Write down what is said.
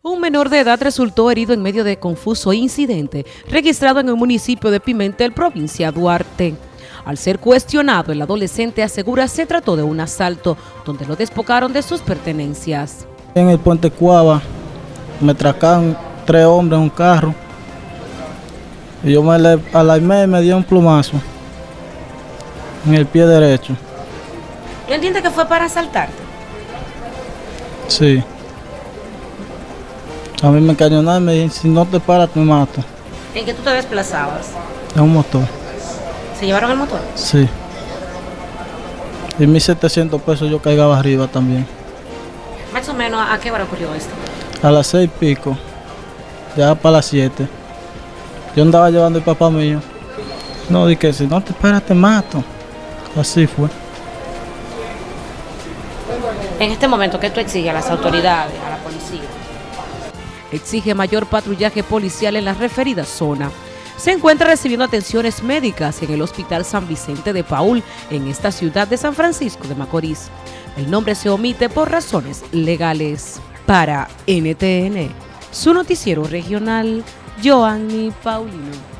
Un menor de edad resultó herido en medio de confuso incidente registrado en el municipio de Pimentel, provincia de Duarte. Al ser cuestionado, el adolescente asegura se trató de un asalto, donde lo despocaron de sus pertenencias. En el puente Cuava me tracaron tres hombres en un carro y yo me alarmé y me dio un plumazo en el pie derecho. ¿No entiende que fue para asaltarte? Sí. A mí me encañonaron y me dijeron, si no te paras te mato. ¿En qué tú te desplazabas? En un motor. ¿Se llevaron el motor? Sí. Y 1.700 pesos yo caigaba arriba también. Más o menos, ¿a qué hora ocurrió esto? A las seis y pico, ya para las siete. Yo andaba llevando el papá mío. No, dije, si no te paras te mato. Así fue. En este momento, ¿qué tú exiges a las autoridades, a la policía? Exige mayor patrullaje policial en la referida zona. Se encuentra recibiendo atenciones médicas en el Hospital San Vicente de Paul, en esta ciudad de San Francisco de Macorís. El nombre se omite por razones legales. Para NTN, su noticiero regional, Joanny Paulino.